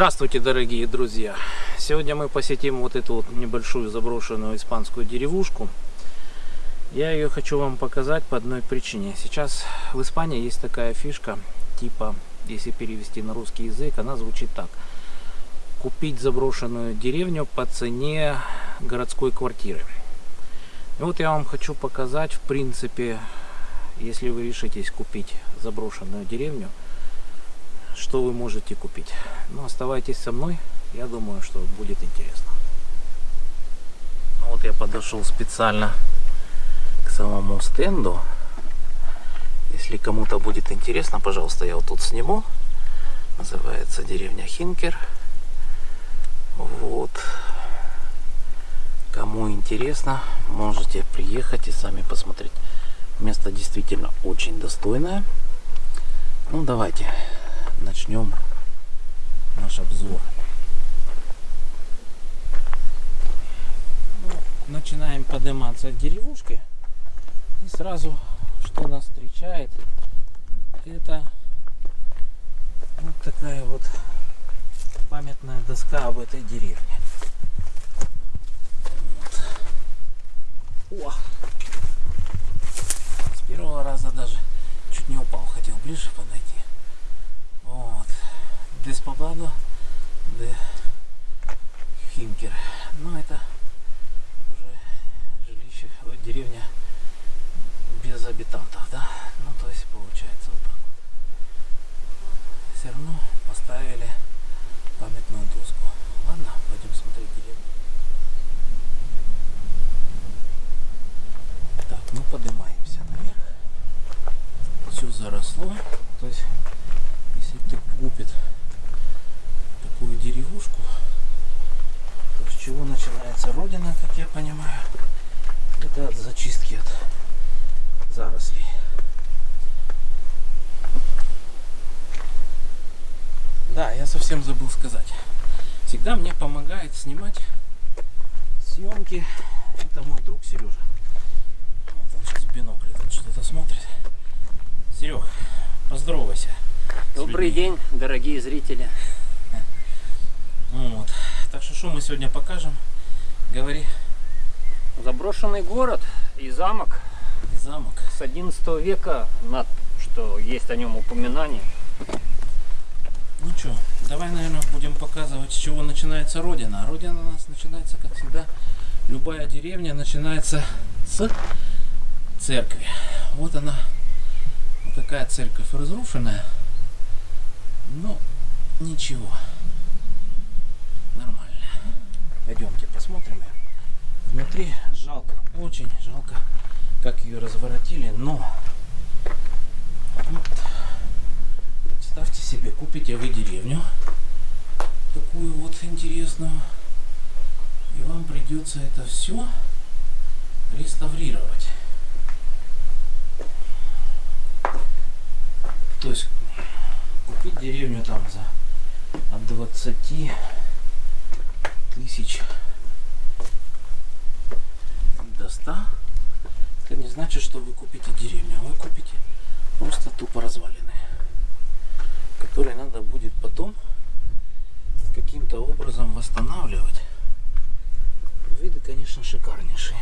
Здравствуйте, дорогие друзья! Сегодня мы посетим вот эту вот небольшую заброшенную испанскую деревушку. Я ее хочу вам показать по одной причине. Сейчас в Испании есть такая фишка, типа, если перевести на русский язык, она звучит так. Купить заброшенную деревню по цене городской квартиры. И вот я вам хочу показать, в принципе, если вы решитесь купить заброшенную деревню, что вы можете купить. Ну, оставайтесь со мной, я думаю, что будет интересно. Ну, вот я подошел специально к самому стенду. Если кому-то будет интересно, пожалуйста, я вот тут сниму. Называется деревня Хинкер. Вот. Кому интересно, можете приехать и сами посмотреть. Место действительно очень достойное. Ну, давайте начнем наш обзор. Ну, начинаем подниматься от деревушки. И сразу, что нас встречает, это вот такая вот памятная доска об этой деревне. Вот. О! С первого раза даже чуть не упал, хотел ближе подойти. Вот. Десповладо де Химкер. Ну это уже жилище, вот деревня без обитантов, да? Ну то есть получается вот так. Все равно поставили памятную доску. Ладно, пойдем смотреть деревню. Так, мы поднимаемся наверх. Все заросло. То есть если кто купит деревушку, то с чего начинается родина, как я понимаю, это от зачистки от зарослей. Да, я совсем забыл сказать. Всегда мне помогает снимать съемки. Это мой друг Сережа. Вот он сейчас тут что-то смотрит. Серег, поздоровайся. Добрый день, дорогие зрители. Вот. Так что что мы сегодня покажем? Говори. Заброшенный город и замок И замок. с 11 века, над, что есть о нем упоминание. Ну что, давай, наверное, будем показывать, с чего начинается Родина. Родина у нас начинается, как всегда, любая деревня начинается с церкви. Вот она, вот такая церковь разрушенная. Но ничего, нормально. Пойдемте посмотрим ее. Внутри жалко, очень жалко, как ее разворотили, но вот, представьте себе, купите вы деревню, такую вот интересную, и вам придется это все реставрировать. То есть купить деревню там за от 20 тысяч до 100 это не значит, что вы купите деревню, а вы купите просто тупо развалины, которые надо будет потом каким-то образом восстанавливать. Виды, конечно, шикарнейшие.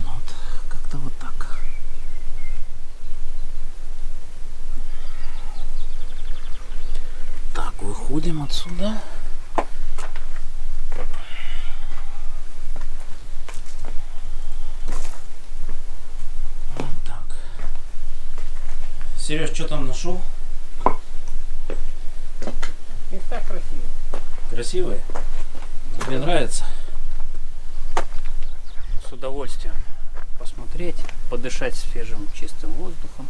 Ну вот, как-то вот так. Так, выходим отсюда. Вот так. Что там нашел? Места красивые. Красивые? Тебе нравится? С удовольствием посмотреть, подышать свежим чистым воздухом.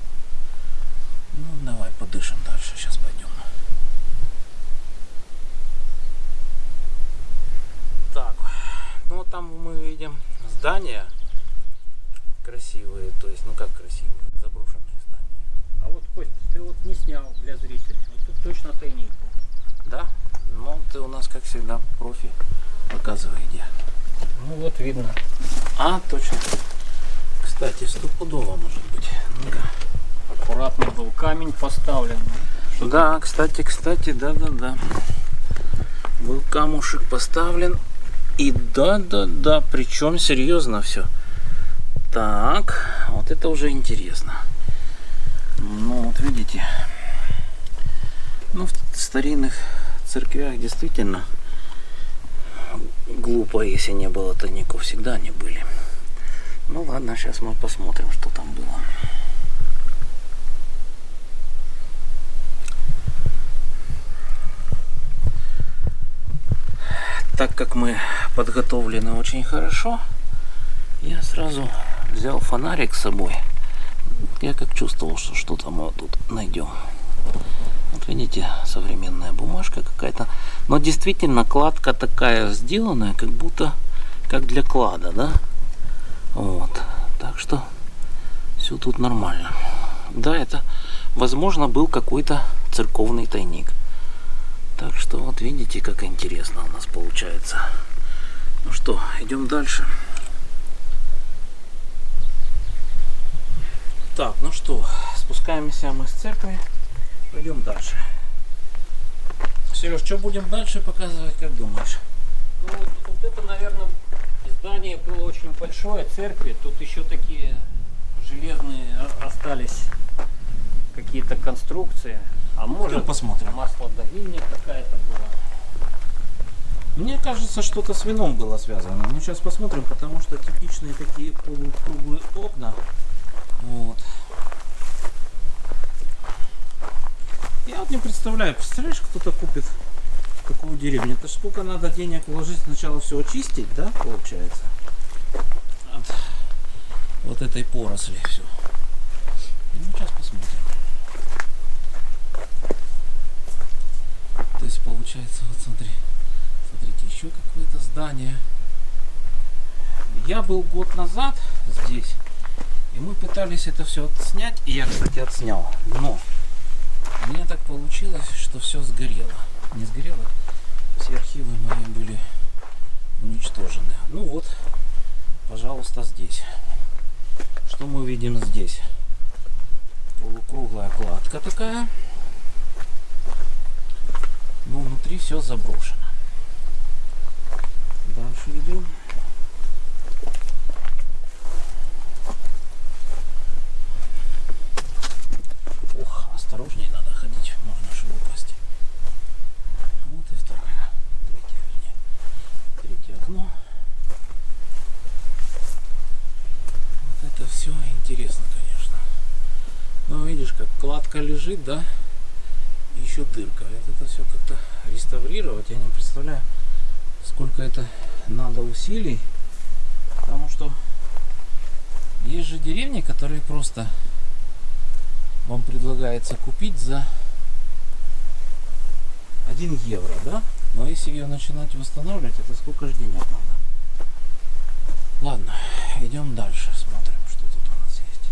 Ну, давай подышим дальше. Сейчас пойдем. Так, ну там мы видим здания красивые, то есть, ну как красивые, заброшенные здания. А вот, Кость, ты для зрителей. Вот тут точно тайник был. Да? Ну, ты у нас, как всегда, профи. Показывай, где. Ну вот видно. А, точно. Кстати, стопудово может быть. Ну-ка. Аккуратно был камень поставлен, что Да, кстати, кстати, да-да-да. Был камушек поставлен. И да-да-да, причем серьезно все. Так, вот это уже интересно. Ну, вот видите. Ну, в старинных церквях действительно глупо, если не было тайников. Всегда они были. Ну ладно, сейчас мы посмотрим, что там было. Так как мы подготовлены очень хорошо, я сразу взял фонарик с собой. Я как чувствовал, что что-то мы тут найдем. Вот видите, современная бумажка какая-то. Но действительно кладка такая сделанная, как будто как для клада, да? Вот. Так что все тут нормально. Да, это, возможно, был какой-то церковный тайник. Так что вот видите, как интересно у нас получается. Ну что, идем дальше. Так, ну что, спускаемся мы с церкви. Пойдем дальше. Сереж, что будем дальше показывать, как думаешь? Ну, вот, вот это, наверное, здание было очень большое, церкви. Тут еще такие железные остались какие-то конструкции. А может, посмотрим. маслодавильня какая-то была. Мне кажется, что-то с вином было связано. Ну, сейчас посмотрим, потому что типичные такие полукруглые окна. Вот. Я вот не представляю, представляешь, кто-то купит какую деревню? Это сколько надо денег вложить сначала все очистить, да, получается? От вот этой поросли все. Ну, сейчас посмотрим. То есть получается, вот смотри, смотрите, еще какое-то здание. Я был год назад здесь, и мы пытались это все отснять, и я, кстати, отснял. Но у меня так получилось, что все сгорело. Не сгорело, все архивы мои были уничтожены. Ну вот, пожалуйста, здесь. Что мы видим здесь? Полукруглая кладка такая. Но внутри все заброшено. Дальше идем. Ох, осторожнее надо ходить, можно же упасть. Вот и вторая, третья, вернее, третье окно. Вот это все интересно, конечно. Ну, видишь, как кладка лежит, да? И еще дырка. Вот это все как-то реставрировать, я не представляю, сколько это надо усилий. Потому что есть же деревни, которые просто вам предлагается купить за 1 евро, да? Но если ее начинать восстанавливать, это сколько же денег надо? Ладно, идем дальше, смотрим, что тут у нас есть.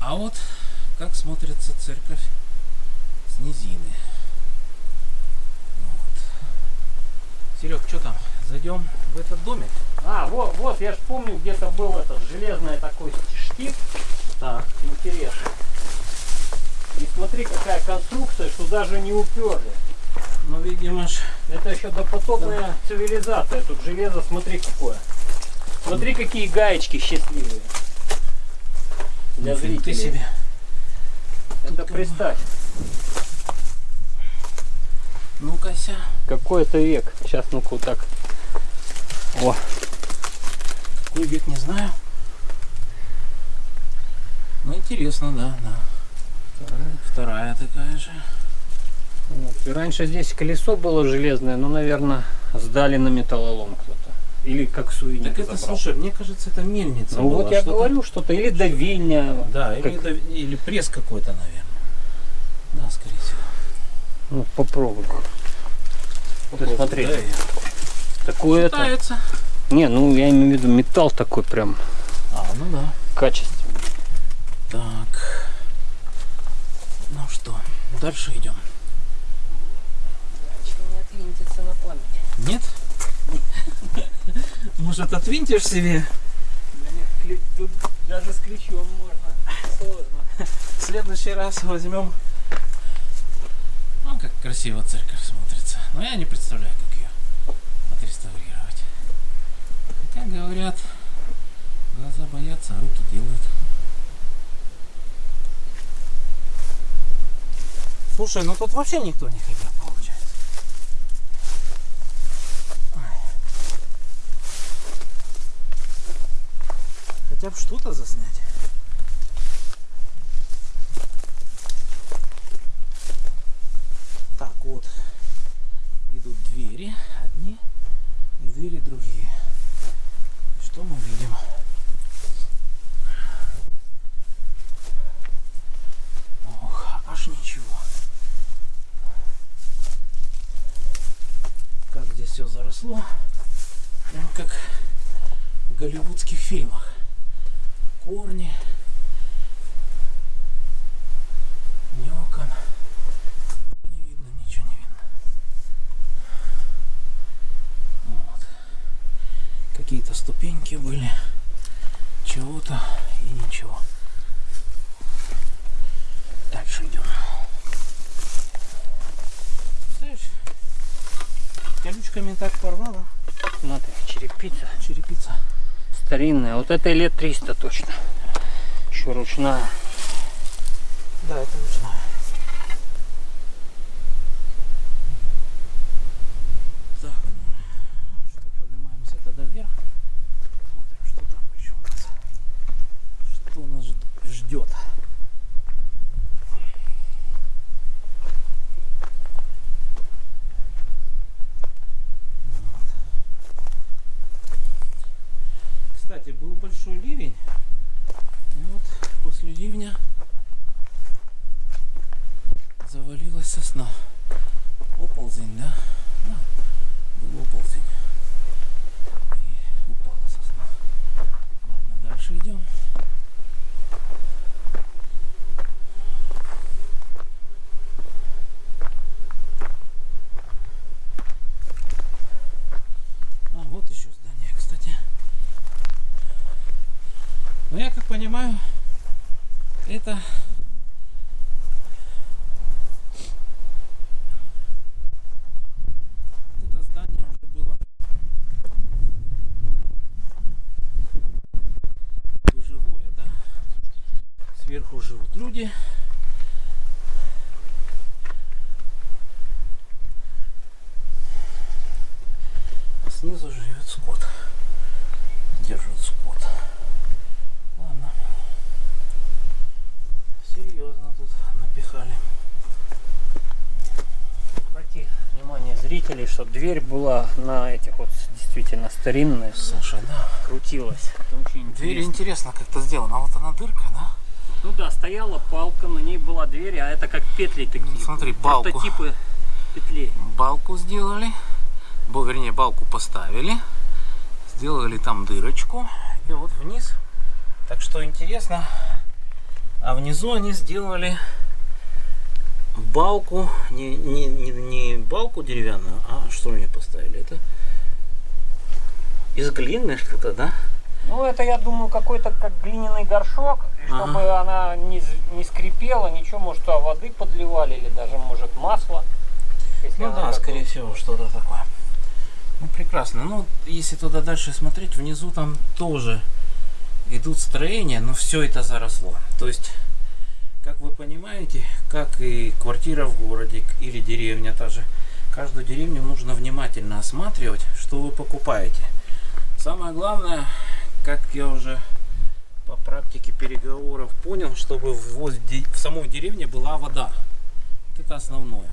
А вот как смотрится церковь с низины. Вот. Серег, что там? Зайдем в этот домик? А, вот, вот, я ж помню, где-то был этот железный такой штиф. Так. Интересно. И смотри, какая конструкция, что даже не уперли. Ну, видимо, ж... Это еще допотопная цивилизация. Тут железо, смотри какое. Смотри, какие гаечки счастливые. Для нифига зрителей. ты себе. Это Тут как бы- представь. Ну-ка. Какой это век. Сейчас, ну-ка, вот так. О, Какой век, не знаю. Ну, интересно, да, да. Вторая такая же. вот. И раньше здесь колесо было железное, но, наверное, сдали на металлолом кто-то. Или как сувенир Так это, забрал. слушай, мне кажется, это мельница Ну была, вот я что-то- говорю что-то. Или давильня. Да, или, Как- это- или пресс какой-то, наверное. Да, скорее всего. Ну, попробуй. Ты смотри. Да, Такое это. Не, ну я имею в виду металл такой прям А, ну да. качественный. Так. Ну что, дальше идем. не отвинтится на память. Может, отвинтишь себе? Да нет, кли- тут даже с ключом можно. Сложно. В следующий раз возьмем. Как красиво церковь смотрится. Но я не представляю, как ее отреставрировать. Хотя говорят, глаза боятся, а руки делают. Слушай, ну тут вообще никто не ходил, получается. Хотя бы что-то заснять. Так, вот идут двери одни и двери другие. И что мы видим? Ох, аж ничего. Как здесь все заросло. Прям как в голливудских фильмах. Корни. Ни окон. Не видно, ничего не видно. Вот. Какие-то ступеньки были. Чего-то и ничего. Дальше идем. Знаешь, колючками так порвало. Смотри, черепица Черепица. старинная. Вот это лет 300 точно. Еще ручная. Да, это ручная. Так, ну, что, поднимаемся тогда вверх. Смотрим, что там еще у нас. Что нас жд- ждет. Вот. Кстати, был большой ливень. И вот после ливня завалилась сосна. Оползень, да? Да, был оползень. И упала сосна. Ладно, дальше идем. А, вот еще здание, кстати. Но я как понимаю, это это здание уже было жилое, да? Сверху живут люди. А снизу живет скот. Держит скот. Ладно. Серьезно тут напихали. Обрати внимание зрителей, что дверь была на этих вот действительно старинная. Слушай, да. Крутилась. Дверь интересно. как-то сделана. А вот она дырка, да? Ну да, стояла палка, на ней была дверь, а это как петли такие. Ну, смотри, балку. Прототипы петлей. Балку сделали. Бо, вернее, балку поставили. Сделали там дырочку. И вот вниз. Так что интересно. А внизу они сделали балку. Не, не, не, не балку деревянную, а что мне поставили? Это из глины что-то, да? Ну, это, я думаю, какой-то как глиняный горшок, чтобы она не, не скрипела, ничего, может, туда воды подливали, или даже, может, масло. Ну да, скорее всего, что-то такое. Ну прекрасно. Ну, если туда дальше смотреть, внизу там тоже идут строения, но все это заросло. То есть, как вы понимаете, как и квартира в городе или деревня та же, каждую деревню нужно внимательно осматривать, что вы покупаете. Самое главное, как я уже по практике переговоров понял, чтобы в, воз- де- в самой деревне была вода. Вот это основное.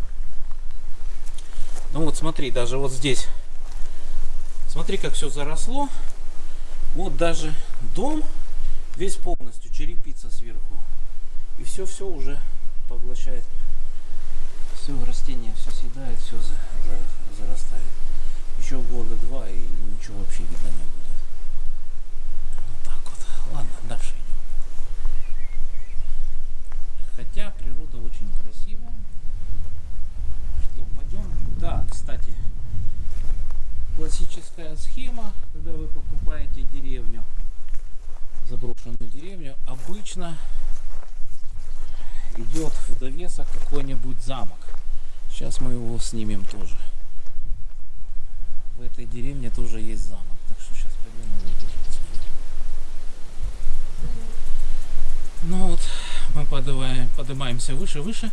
Ну вот смотри, даже вот здесь. Смотри, как все заросло. Вот даже дом весь полностью черепица сверху. И все-все уже поглощает. Все растение, все съедает, все за, за- зарастает. Еще года два и ничего вообще видно не будет. Вот так вот. Ладно, дальше идем. Хотя природа очень красивая. Что, пойдем? Да, кстати, классическая схема, когда вы покупаете деревню, заброшенную деревню, обычно идет в довесок какой-нибудь замок. Сейчас мы его снимем тоже. В этой деревне тоже есть замок, так что сейчас пойдем посмотрим. Ну вот, мы поднимаем, поднимаемся выше, выше.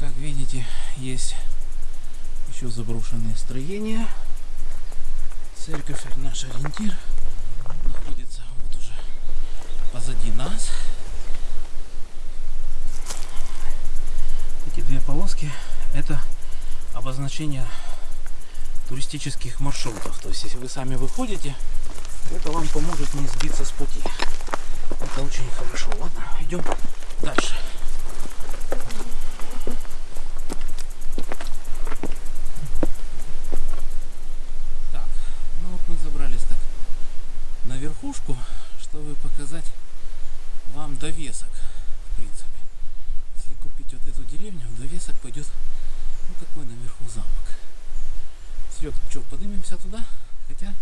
Как видите, есть еще заброшенные строения. Церковь наш ориентир находится вот уже позади нас. Эти две полоски это обозначение туристических маршрутов. То есть, если вы сами выходите, это вам поможет не сбиться с пути. Это очень хорошо. Ладно, идем дальше. Так, ну вот мы забрались так на верхушку, чтобы показать вам довесок, в принципе. Если купить вот эту деревню, в довесок пойдет ну такой наверху замок. Серег, что, поднимемся туда? Хотя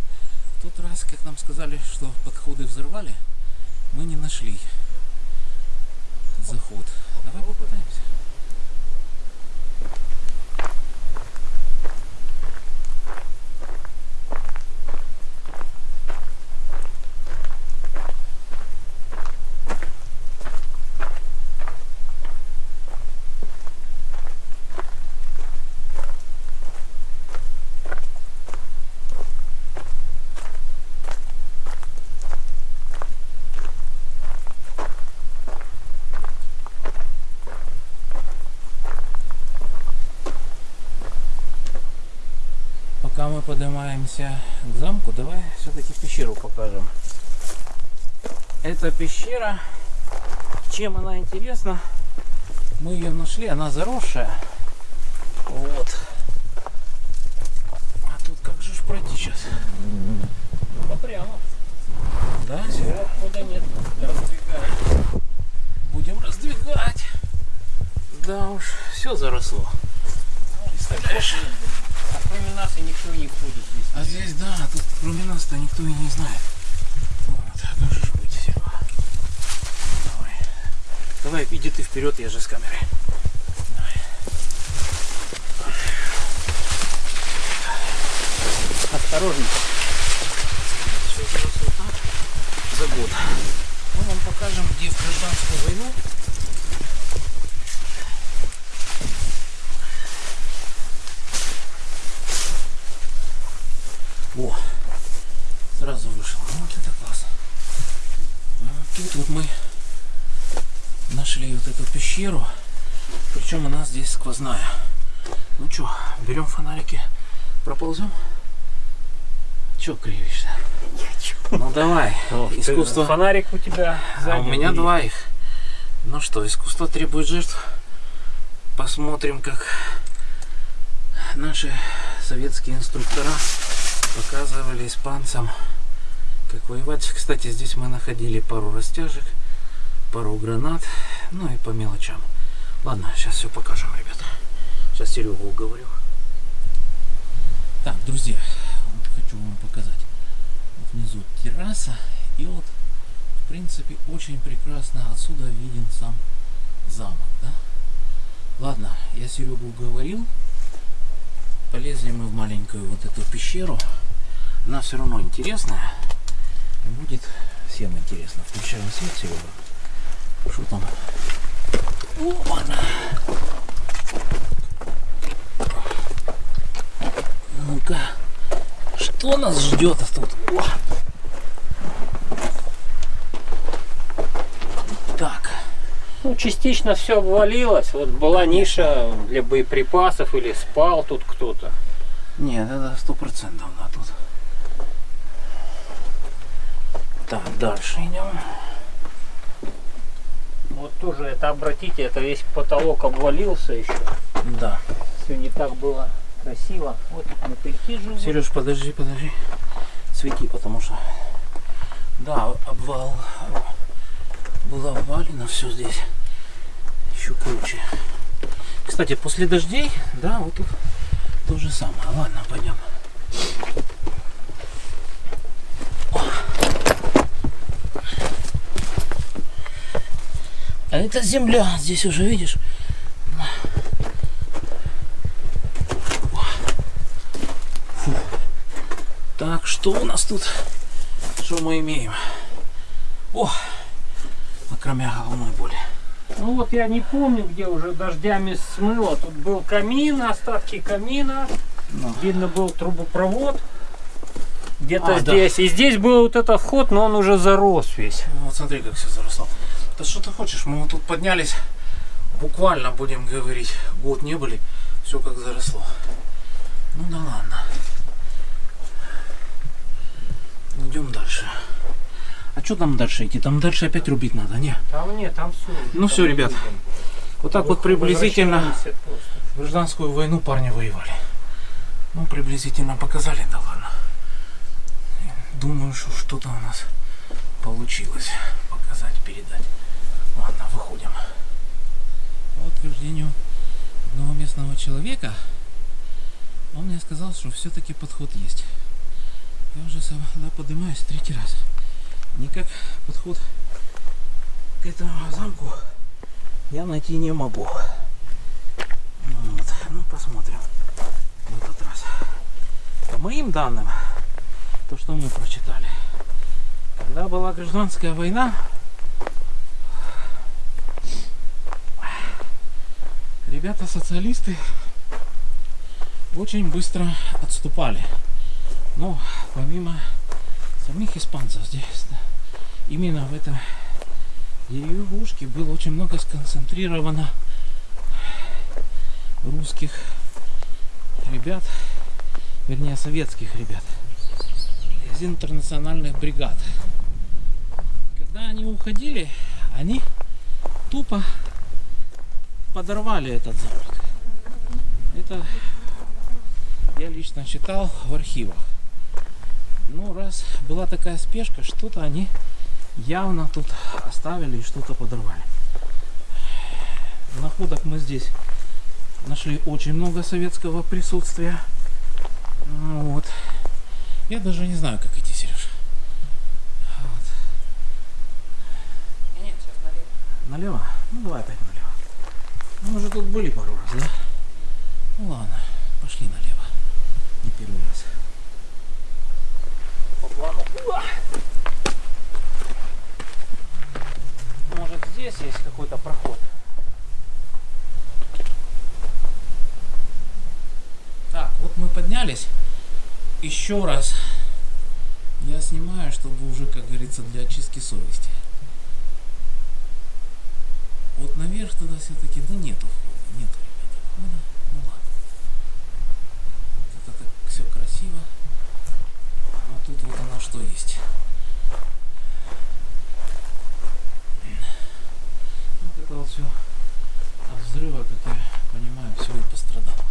в тот раз, как нам сказали, что подходы взорвали, мы не нашли заход. Давай попытаемся. Пока мы поднимаемся к замку, давай все-таки пещеру покажем. Эта пещера, чем она интересна, мы ее нашли, она заросшая. Вот. А тут как же ж пройти сейчас? Ну, прямо. Да, Серега? Куда нет. Раздвигай. Будем раздвигать. Да уж, все заросло. Представляешь? Нас и никто не ходит здесь. А здесь, да, тут кроме нас-то никто и не знает. Вот, как же быть, Серега? Давай. Давай, иди ты вперед, я же с камерой. Давай. Осторожно. Все так за год. Мы вам покажем, где в гражданскую войну О, сразу вышел. Вот это классно. А Тут вот мы нашли пещеру. Причем она здесь сквозная. Ну что, берем фонарики, проползем? Че кривишься? Ну давай, искусство. Фонарик у тебя А у меня два их. Ну что, искусство требует жертв. Посмотрим, как наши советские инструктора показывали испанцам, как воевать. Кстати, здесь мы находили пару растяжек, пару гранат, ну и по мелочам. Ладно, сейчас все покажем, ребята. Сейчас Серегу уговорю. Так, друзья, вот хочу вам показать. Вот внизу терраса, и вот, в принципе, очень прекрасно отсюда виден сам замок, да? Ладно, я Серегу уговорил. Полезли мы в маленькую вот эту пещеру. Она все равно интересная. Будет всем интересно. Включаем свет, Серега. Что там? О. Ну-ка. Что нас ждет тут? О! Так. Ну, частично все обвалилось. Вот была ниша для боеприпасов или спал тут кто-то. Нет, это сто процентов да, тут. Так, дальше идем. Вот тоже это, обратите, это весь потолок обвалился еще. Да. Все не так было красиво. Вот мы перехиживаем. Сереж, подожди, подожди. Свети, потому что... Да, обвал. Было обвалено все здесь. Еще круче. Кстати, после дождей, да, вот тут то же самое. Ладно, пойдем. А это земля, здесь уже видишь. Фу. Так, что у нас тут? Что мы имеем? О, кроме головной боли. Ну вот я не помню, где уже дождями смыло. Тут был камин, остатки камина. Ну. Видно был трубопровод. Где-то А, да. здесь. И здесь был вот этот вход, но он уже зарос весь. Ну, Вот смотри, как все заросло. Да что ты хочешь, мы вот тут поднялись, буквально будем говорить, год не были, все как заросло. Ну да ладно. Идем дальше. А что там дальше идти? Там дальше опять рубить надо, не? Там нет, там все. Ну всё, ребят. Вот так вот приблизительно гражданскую войну парни воевали. Ну, приблизительно показали, да ладно. Думаю, что что-то у нас получилось показать, передать. Ладно, выходим. По утверждению одного местного человека, он мне сказал, что все-таки подход есть. Я уже сюда поднимаюсь третий раз. Никак подход к этому замку я найти не могу. Вот. Ну, посмотрим в этот раз. По моим данным, то, что мы прочитали, когда была гражданская война, ребята-социалисты очень быстро отступали. Но помимо самих испанцев здесь, да, именно в этом деревушке было очень много сконцентрировано русских ребят, вернее советских ребят из интернациональных бригад. Когда они уходили, они тупо подорвали этот замок. Это я лично читал в архивах. Ну, раз была такая спешка, что-то они явно тут оставили и что-то подорвали. Находок мы здесь нашли очень много советского присутствия. Вот. Я даже не знаю, как идти, Сереж. Вот. Нет, сейчас налево. Налево? Ну давай опять. Мы уже тут были пару раз, да? Ну ладно, пошли налево. Не первый раз. По плану. Может здесь есть какой-то проход? Так, вот мы поднялись. Еще раз я снимаю, чтобы уже, как говорится, для очистки совести. Вот наверх туда все-таки, да нету входа, нету, ребята, входа. Ну ладно. Вот это так все красиво. А тут вот оно что есть. Вот это вот все от взрыва, как я понимаю, все и пострадало.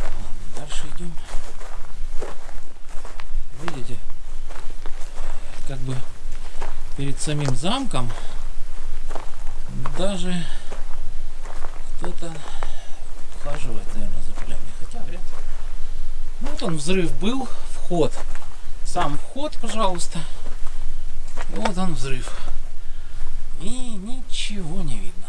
Ладно, дальше идем. Видите, как бы перед замком даже кто-то ухаживает, наверное, за полями. Хотя вряд ли. Ну, вот он взрыв был, вход. Сам вход, пожалуйста. И вот он взрыв. И ничего не видно.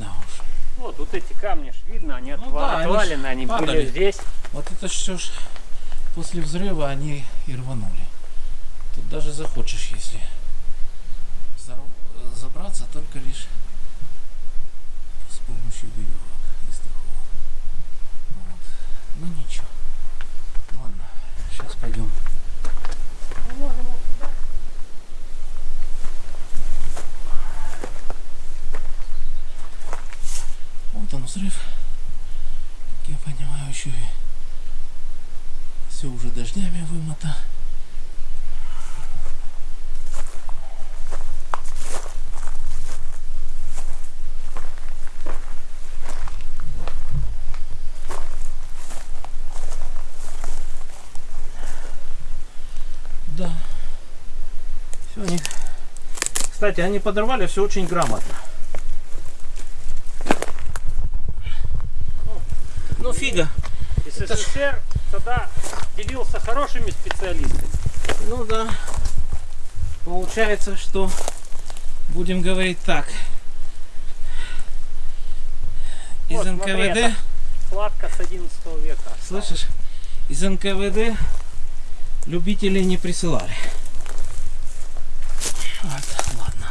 Да уж. Вот, вот эти камни ж видно, они Ну отва- да, они отвалены, они падали. были здесь. Вот это все ж после взрыва они и рванули. Тут даже захочешь, если забраться, только лишь с помощью веревок и страховок. Вот. Ну ничего. Ладно, сейчас пойдем. Вот он взрыв. Как я понимаю, еще и все уже дождями вымото. Да. Все они. Кстати, они подорвали все очень грамотно. Ну, фига. СССР тогда делился хорошими специалистами. Ну да. Получается, что будем говорить так. Из Вот, НКВД, Кладка с 11 века. слышишь, из НКВД любителей не присылали. Вот, ладно.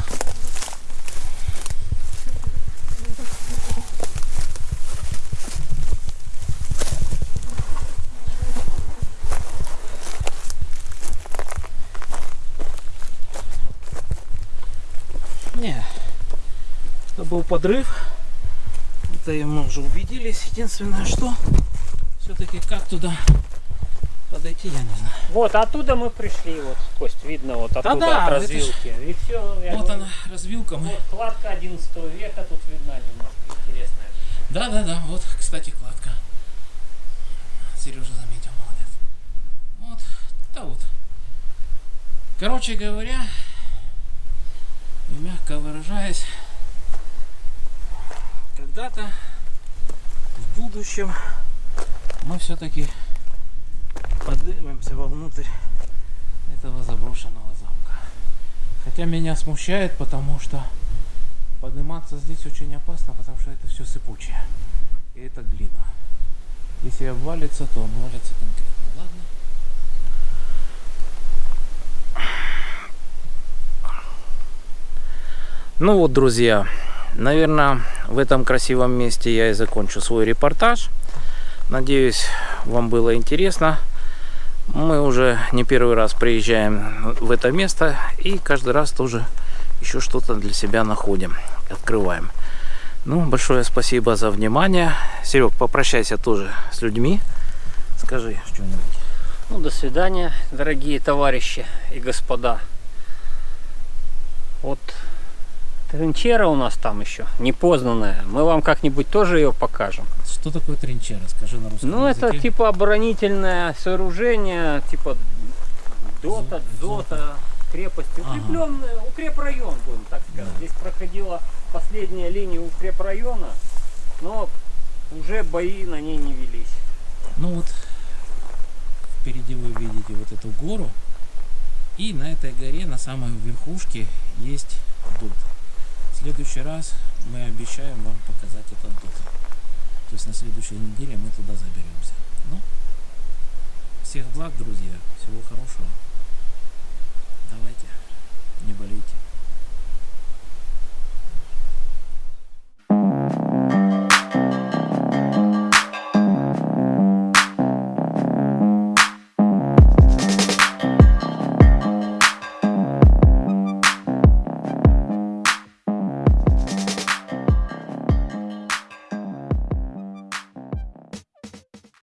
Не, это был подрыв. Это мы уже убедились. Единственное, что все-таки как туда подойти, я не знаю. Вот оттуда мы пришли, вот, Кость, видно вот оттуда Да-да, от это ж- развилки. И все, Вот она, развилка. Мы... Вот кладка 11 века тут видна немножко интересная. Да, да, да. Вот, кстати, кладка. Сережа заметил, молодец. Вот, да вот. Короче говоря, мягко выражаясь, когда-то в будущем мы все-таки поднимемся вовнутрь этого заброшенного замка. Хотя меня смущает, потому что подниматься здесь очень опасно, потому что это все сыпучее. И это глина. Если обвалится, то обвалится конкретно. Ладно? Ну вот, друзья, наверное, в этом красивом месте я и закончу свой репортаж. Надеюсь, вам было интересно. Мы уже не первый раз приезжаем в это место и каждый раз тоже еще что-то для себя находим, открываем. Ну, большое спасибо за внимание. Серег, попрощайся тоже с людьми. Скажи что-нибудь. Ну, до свидания, дорогие товарищи и господа. Вот тринчера у нас там еще, непознанная. Мы вам как-нибудь тоже ее покажем. Что такое тринчера? Скажи на русском Ну, это языке. типа оборонительное сооружение, типа дота, дзота, крепости. Ага. Укрепленное, укрепрайон, будем так сказать. Да. Здесь проходила последняя линия укрепрайона, но уже бои на ней не велись. Ну вот, впереди вы видите вот эту гору. И на этой горе, на самой верхушке, есть дуб. В следующий раз мы обещаем вам показать этот дом. То есть на следующей неделе мы туда заберемся. Ну, всех благ, друзья. Всего хорошего. Давайте, не болейте.